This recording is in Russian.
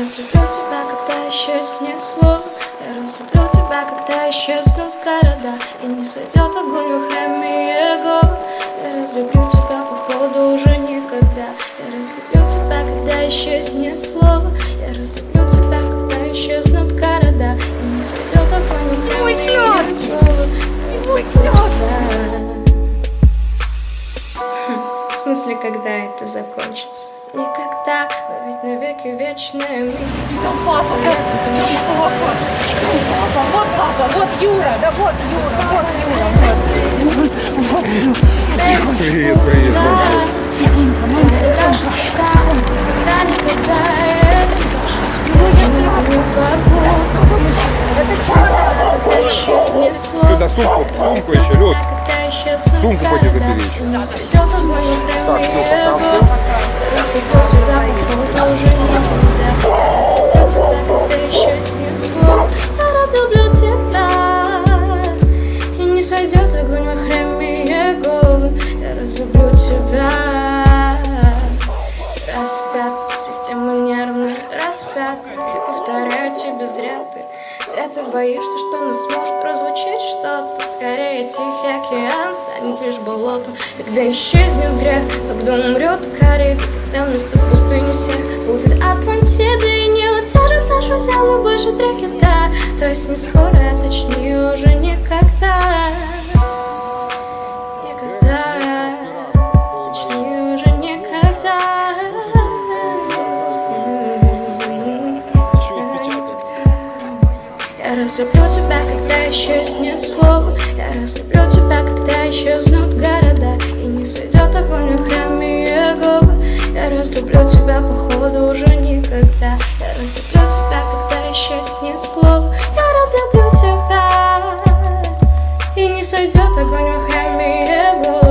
разлюблю тебя, когда исчезнет слово Я разлюблю тебя, когда исчезнут города. И не сойдет огонь в храме его Я разлюблю тебя, походу, уже никогда. Я разлюблю тебя, когда исчезнет слово Я разлюблю тебя, когда исчезнут города. И не сойдет огонь в храме его Я В смысле, когда это закончится? Никогда, навеки вечные Мы Ну, папа, вот, вот папа, вот Юра, да вот Юра, вот Юра, вот. Привет, привет. Когда исчезнет слово Сюда сумку, сумку еще, исчезнут Сумку города, забери еще. Так, сойдет огонь во храме его. Я разлюблю тебя. Пятый, система нервная пятый, и повторяю тебе зря ты Зря ты боишься, что нас сможет разлучить что-то. Скорее тихий океан станет лишь болотом. Когда исчезнет грех, когда умрет корит Когда вместо пустыни всех будет Атлантида И не удержит нашу землю больше три кита То есть не скоро, а точнее уже никогда. Никогда. Точнее уже никогда. Я разлюблю тебя, когда исчезнет слово Я разлюблю тебя, когда исчезнут города. И не сойдет огонь в храме Иеговы Я разлюблю тебя, походу, уже никогда сойдет огонь в храме Иеговы